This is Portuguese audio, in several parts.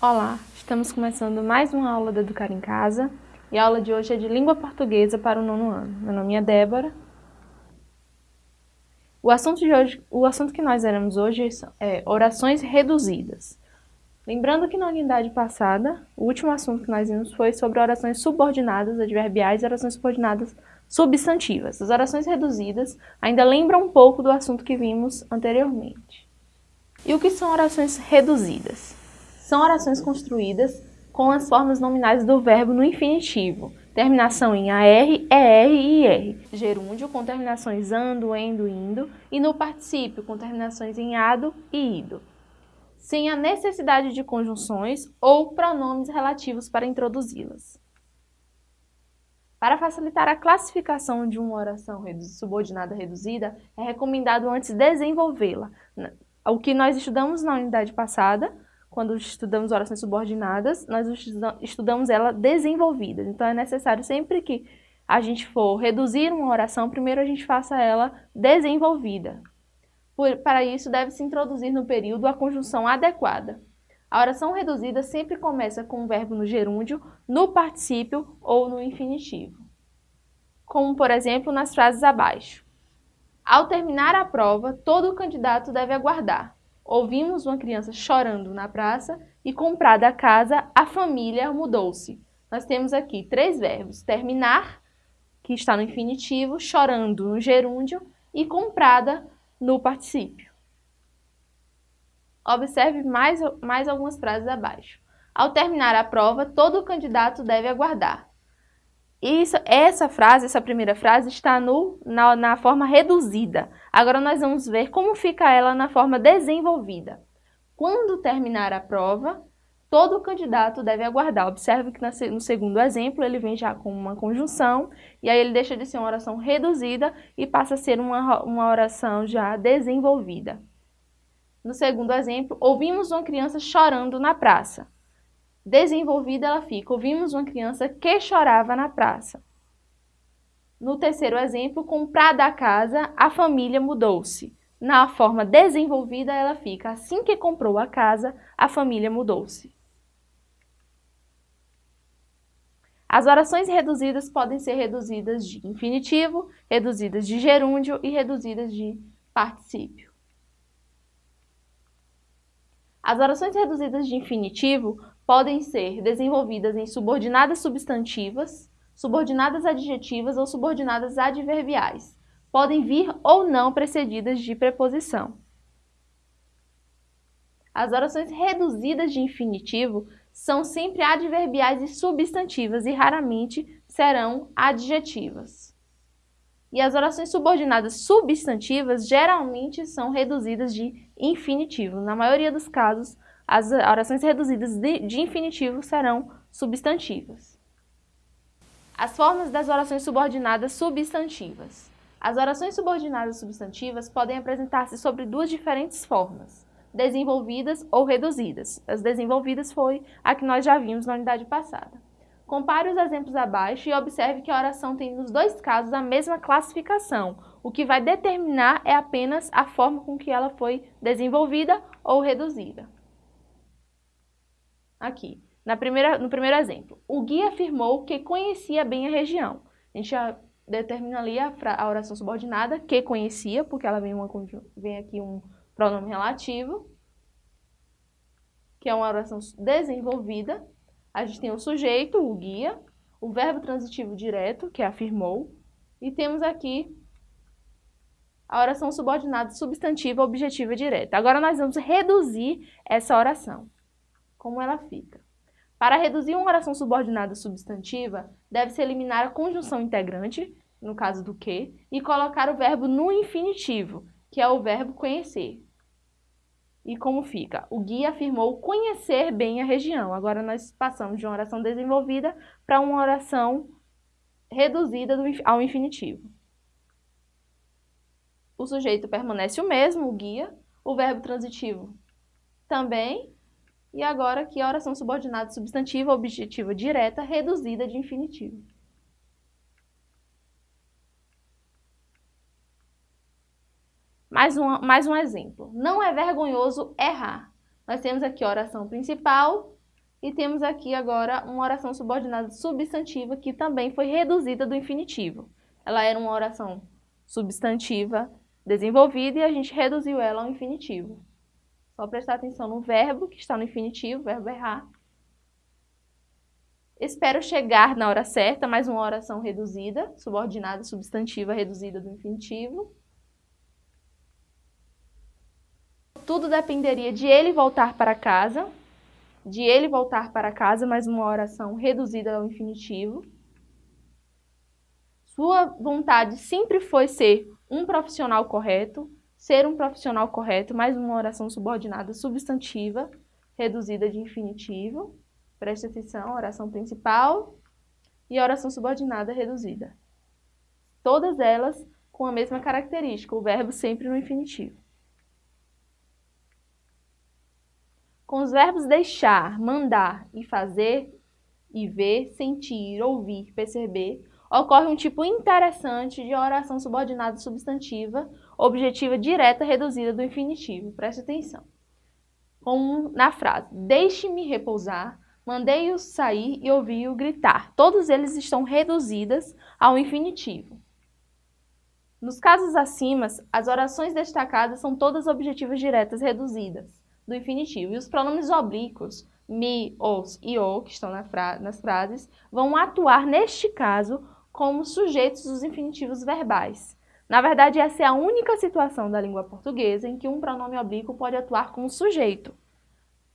Olá, estamos começando mais uma aula do Educar em Casa e a aula de hoje é de Língua Portuguesa para o nono ano. Meu nome é Débora. O assunto, de hoje, o assunto que nós veremos hoje é orações reduzidas. Lembrando que na unidade passada, o último assunto que nós vimos foi sobre orações subordinadas adverbiais e orações subordinadas substantivas. As orações reduzidas ainda lembram um pouco do assunto que vimos anteriormente. E o que são orações reduzidas? São orações construídas com as formas nominais do verbo no infinitivo, terminação em AR, ER e IR. Gerúndio com terminações ando, endo, indo e no particípio com terminações em ado e ido. Sem a necessidade de conjunções ou pronomes relativos para introduzi-las. Para facilitar a classificação de uma oração subordinada reduzida, é recomendado antes desenvolvê-la. O que nós estudamos na unidade passada, quando estudamos orações subordinadas, nós estudamos ela desenvolvida. Então, é necessário sempre que a gente for reduzir uma oração, primeiro a gente faça ela desenvolvida. Por, para isso, deve-se introduzir no período a conjunção adequada. A oração reduzida sempre começa com o verbo no gerúndio, no particípio ou no infinitivo. Como, por exemplo, nas frases abaixo. Ao terminar a prova, todo candidato deve aguardar. Ouvimos uma criança chorando na praça e comprada a casa, a família mudou-se. Nós temos aqui três verbos, terminar, que está no infinitivo, chorando no gerúndio e comprada no particípio. Observe mais, mais algumas frases abaixo. Ao terminar a prova, todo candidato deve aguardar. Isso, essa frase, essa primeira frase, está no, na, na forma reduzida. Agora nós vamos ver como fica ela na forma desenvolvida. Quando terminar a prova, todo candidato deve aguardar. Observe que no segundo exemplo ele vem já com uma conjunção, e aí ele deixa de ser uma oração reduzida e passa a ser uma, uma oração já desenvolvida. No segundo exemplo, ouvimos uma criança chorando na praça. Desenvolvida ela fica, ouvimos uma criança que chorava na praça. No terceiro exemplo, comprada a casa, a família mudou-se. Na forma desenvolvida ela fica, assim que comprou a casa, a família mudou-se. As orações reduzidas podem ser reduzidas de infinitivo, reduzidas de gerúndio e reduzidas de particípio. As orações reduzidas de infinitivo podem ser desenvolvidas em subordinadas substantivas, subordinadas adjetivas ou subordinadas adverbiais. Podem vir ou não precedidas de preposição. As orações reduzidas de infinitivo são sempre adverbiais e substantivas e raramente serão adjetivas. E as orações subordinadas substantivas geralmente são reduzidas de infinitivo. Na maioria dos casos, as orações reduzidas de, de infinitivo serão substantivas. As formas das orações subordinadas substantivas. As orações subordinadas substantivas podem apresentar-se sobre duas diferentes formas, desenvolvidas ou reduzidas. As desenvolvidas foi a que nós já vimos na unidade passada. Compare os exemplos abaixo e observe que a oração tem nos dois casos a mesma classificação. O que vai determinar é apenas a forma com que ela foi desenvolvida ou reduzida. Aqui, na primeira, no primeiro exemplo, o guia afirmou que conhecia bem a região. A gente já determina ali a, a oração subordinada, que conhecia, porque ela vem, uma, vem aqui um pronome relativo, que é uma oração desenvolvida. A gente tem o sujeito, o guia, o verbo transitivo direto, que afirmou, e temos aqui a oração subordinada substantiva objetiva direta. Agora nós vamos reduzir essa oração como ela fica. Para reduzir uma oração subordinada substantiva, deve-se eliminar a conjunção integrante, no caso do que, e colocar o verbo no infinitivo, que é o verbo conhecer. E como fica? O guia afirmou conhecer bem a região. Agora nós passamos de uma oração desenvolvida para uma oração reduzida ao infinitivo. O sujeito permanece o mesmo, o guia. O verbo transitivo também. E agora aqui a oração subordinada substantiva objetiva direta reduzida de infinitivo. Mais um, mais um exemplo. Não é vergonhoso errar. Nós temos aqui a oração principal E temos aqui agora uma oração subordinada substantiva que também foi reduzida do infinitivo. Ela era uma oração substantiva desenvolvida e a gente reduziu ela ao infinitivo. Só prestar atenção no verbo que está no infinitivo, verbo errar. Espero chegar na hora certa, mais uma oração reduzida, subordinada, substantiva reduzida do infinitivo. Tudo dependeria de ele voltar para casa, de ele voltar para casa, mais uma oração reduzida ao infinitivo. Sua vontade sempre foi ser um profissional correto, ser um profissional correto, mais uma oração subordinada substantiva, reduzida de infinitivo. Preste atenção, oração principal e oração subordinada reduzida. Todas elas com a mesma característica, o verbo sempre no infinitivo. Com os verbos deixar, mandar e fazer, e ver, sentir, ouvir, perceber, ocorre um tipo interessante de oração subordinada substantiva, objetiva direta reduzida do infinitivo. Preste atenção. Como na frase, deixe-me repousar, mandei-o sair e ouvi-o gritar. Todos eles estão reduzidas ao infinitivo. Nos casos acima, as orações destacadas são todas objetivas diretas reduzidas do infinitivo. E os pronomes oblíquos, me, os e o, que estão na fra nas frases, vão atuar, neste caso, como sujeitos dos infinitivos verbais. Na verdade, essa é a única situação da língua portuguesa em que um pronome oblíquo pode atuar como sujeito.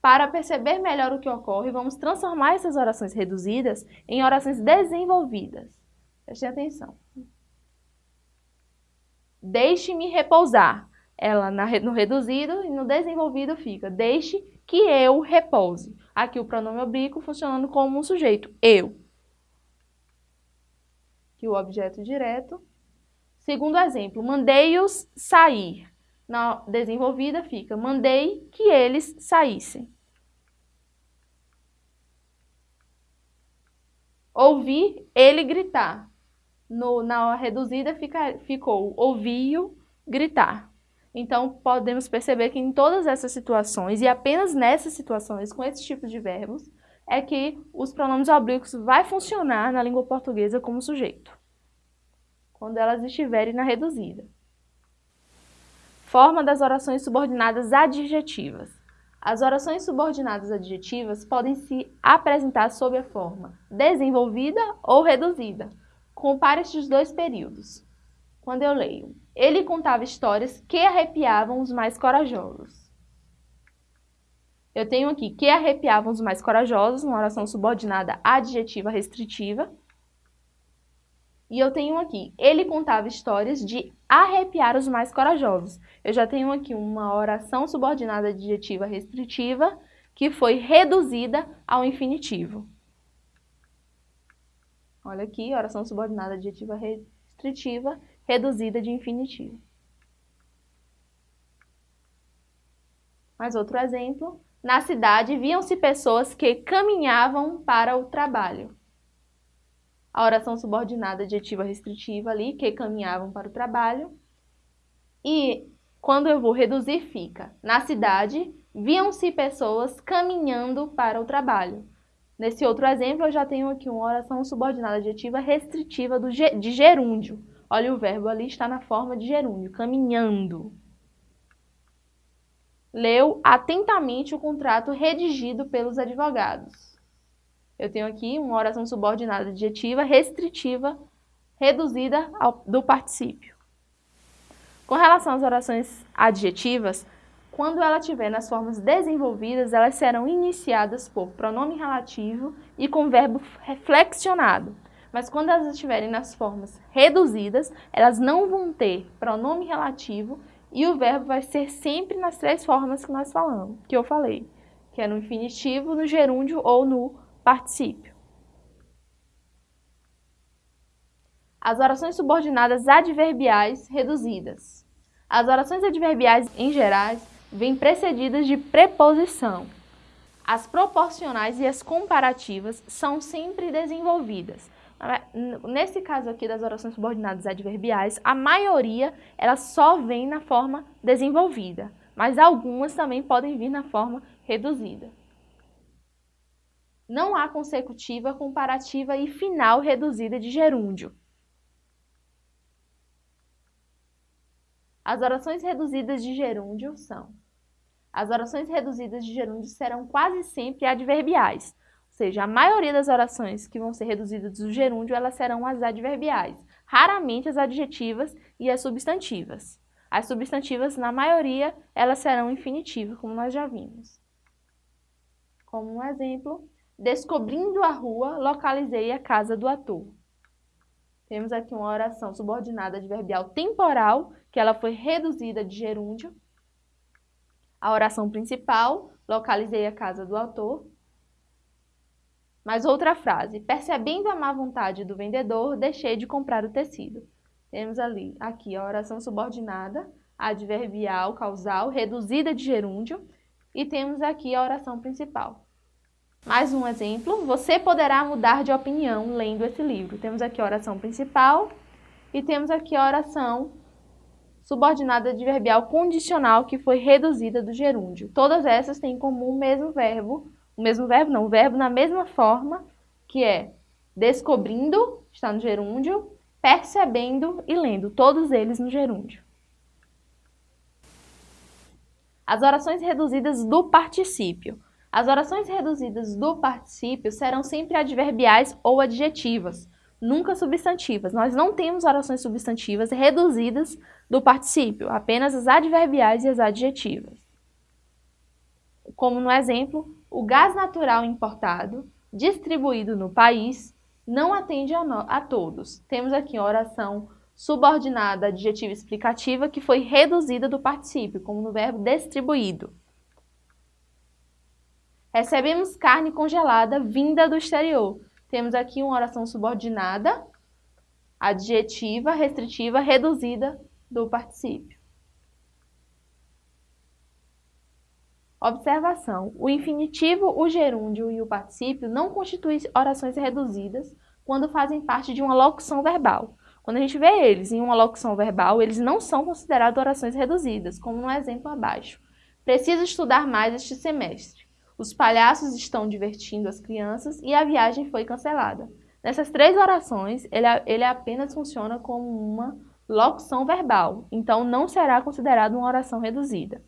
Para perceber melhor o que ocorre, vamos transformar essas orações reduzidas em orações desenvolvidas. Prestem atenção. Deixe-me repousar. Ela no reduzido e no desenvolvido fica deixe que eu repouse. Aqui o pronome oblíquo funcionando como um sujeito, eu que o objeto direto. Segundo exemplo, mandei-os sair. Na desenvolvida fica, mandei que eles saíssem. Ouvi ele gritar. No, na reduzida fica, ficou, ouvi-o gritar. Então, podemos perceber que em todas essas situações, e apenas nessas situações, com esse tipo de verbos, é que os pronomes oblíquos vai funcionar na língua portuguesa como sujeito, quando elas estiverem na reduzida. Forma das orações subordinadas adjetivas. As orações subordinadas adjetivas podem se apresentar sob a forma desenvolvida ou reduzida. Compare estes dois períodos. Quando eu leio, ele contava histórias que arrepiavam os mais corajosos. Eu tenho aqui que arrepiavam os mais corajosos, uma oração subordinada adjetiva restritiva. E eu tenho aqui, ele contava histórias de arrepiar os mais corajosos. Eu já tenho aqui uma oração subordinada adjetiva restritiva que foi reduzida ao infinitivo. Olha aqui, oração subordinada adjetiva restritiva reduzida de infinitivo. Mais outro exemplo. Na cidade, viam-se pessoas que caminhavam para o trabalho. A oração subordinada adjetiva restritiva ali, que caminhavam para o trabalho. E quando eu vou reduzir, fica. Na cidade, viam-se pessoas caminhando para o trabalho. Nesse outro exemplo, eu já tenho aqui uma oração subordinada adjetiva restritiva do, de gerúndio. Olha, o verbo ali está na forma de gerúndio, caminhando leu atentamente o contrato redigido pelos advogados. Eu tenho aqui uma oração subordinada adjetiva restritiva reduzida ao, do particípio. Com relação às orações adjetivas, quando ela estiver nas formas desenvolvidas, elas serão iniciadas por pronome relativo e com verbo flexionado. Mas quando elas estiverem nas formas reduzidas, elas não vão ter pronome relativo e o verbo vai ser sempre nas três formas que nós falamos, que eu falei, que é no infinitivo, no gerúndio ou no particípio. As orações subordinadas adverbiais reduzidas. As orações adverbiais, em geral, vêm precedidas de preposição. As proporcionais e as comparativas são sempre desenvolvidas. Nesse caso aqui das orações subordinadas adverbiais, a maioria ela só vem na forma desenvolvida, mas algumas também podem vir na forma reduzida. Não há consecutiva, comparativa e final reduzida de gerúndio. As orações reduzidas de gerúndio são as orações reduzidas de gerúndio serão quase sempre adverbiais, ou seja, a maioria das orações que vão ser reduzidas do gerúndio, elas serão as adverbiais, raramente as adjetivas e as substantivas. As substantivas, na maioria, elas serão infinitivas, como nós já vimos. Como um exemplo, descobrindo a rua, localizei a casa do ator. Temos aqui uma oração subordinada adverbial temporal, que ela foi reduzida de gerúndio, a oração principal, localizei a casa do autor. Mais outra frase, percebendo a má vontade do vendedor, deixei de comprar o tecido. Temos ali, aqui, a oração subordinada, adverbial, causal, reduzida de gerúndio, e temos aqui a oração principal. Mais um exemplo, você poderá mudar de opinião lendo esse livro. Temos aqui a oração principal e temos aqui a oração subordinada adverbial condicional que foi reduzida do gerúndio. Todas essas têm em comum o mesmo verbo, o mesmo verbo não, o verbo na mesma forma, que é descobrindo, está no gerúndio, percebendo e lendo, todos eles no gerúndio. As orações reduzidas do particípio. As orações reduzidas do particípio serão sempre adverbiais ou adjetivas, nunca substantivas. Nós não temos orações substantivas reduzidas do particípio, apenas as adverbiais e as adjetivas. Como no exemplo, o gás natural importado, distribuído no país, não atende a, a todos. Temos aqui a oração subordinada adjetiva explicativa que foi reduzida do particípio, como no verbo distribuído. Recebemos carne congelada vinda do exterior. Temos aqui uma oração subordinada, adjetiva, restritiva, reduzida do particípio. Observação. O infinitivo, o gerúndio e o particípio não constituem orações reduzidas quando fazem parte de uma locução verbal. Quando a gente vê eles em uma locução verbal, eles não são considerados orações reduzidas, como no exemplo abaixo. Preciso estudar mais este semestre. Os palhaços estão divertindo as crianças e a viagem foi cancelada. Nessas três orações, ele, ele apenas funciona como uma locução verbal, então não será considerado uma oração reduzida.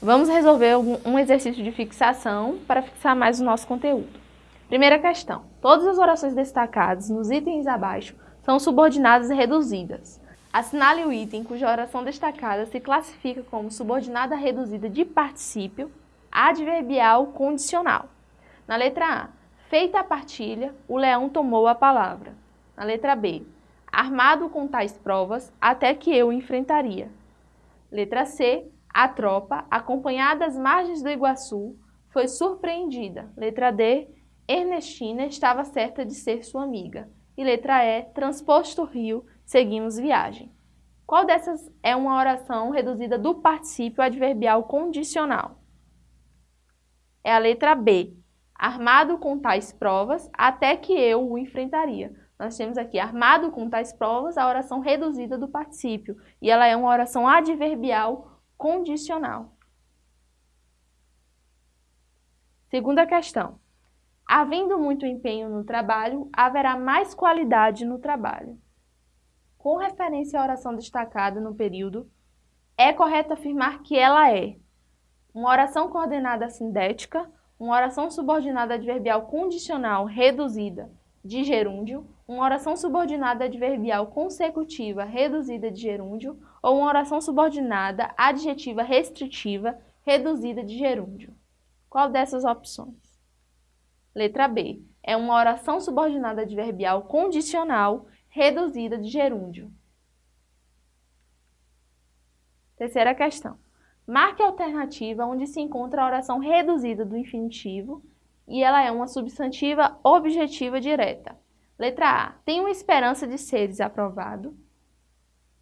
Vamos resolver um exercício de fixação para fixar mais o nosso conteúdo. Primeira questão. Todas as orações destacadas nos itens abaixo são subordinadas e reduzidas. Assinale o item cuja oração destacada se classifica como subordinada reduzida de particípio adverbial condicional. Na letra A, feita a partilha, o leão tomou a palavra. Na letra B, armado com tais provas, até que eu enfrentaria. Letra C, a tropa, acompanhada às margens do Iguaçu, foi surpreendida. Letra D, Ernestina estava certa de ser sua amiga. E letra E, transposto o rio, seguimos viagem. Qual dessas é uma oração reduzida do particípio adverbial condicional? É a letra B. Armado com tais provas, até que eu o enfrentaria. Nós temos aqui, armado com tais provas, a oração reduzida do particípio. E ela é uma oração adverbial condicional. Segunda questão. Havendo muito empenho no trabalho, haverá mais qualidade no trabalho com referência à oração destacada no período, é correto afirmar que ela é uma oração coordenada sindética, uma oração subordinada adverbial condicional reduzida de gerúndio, uma oração subordinada adverbial consecutiva reduzida de gerúndio ou uma oração subordinada adjetiva restritiva reduzida de gerúndio. Qual dessas opções? Letra B. É uma oração subordinada adverbial condicional reduzida de gerúndio. Terceira questão. Marque a alternativa onde se encontra a oração reduzida do infinitivo e ela é uma substantiva objetiva direta. Letra A. Tenho esperança de seres aprovado.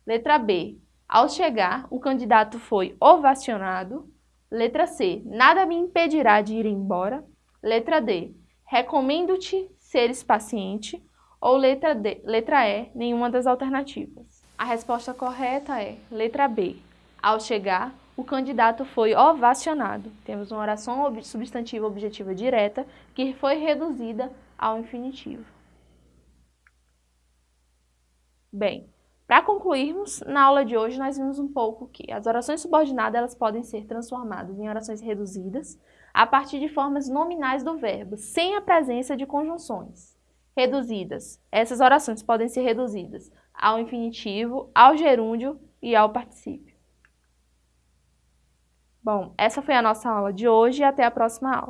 Letra B. Ao chegar, o candidato foi ovacionado. Letra C. Nada me impedirá de ir embora. Letra D. Recomendo-te seres paciente ou letra, D, letra E, nenhuma das alternativas. A resposta correta é letra B. Ao chegar, o candidato foi ovacionado. Temos uma oração substantiva objetiva direta que foi reduzida ao infinitivo. Bem, para concluirmos, na aula de hoje nós vimos um pouco que as orações subordinadas elas podem ser transformadas em orações reduzidas a partir de formas nominais do verbo, sem a presença de conjunções. Reduzidas. Essas orações podem ser reduzidas ao infinitivo, ao gerúndio e ao particípio. Bom, essa foi a nossa aula de hoje e até a próxima aula.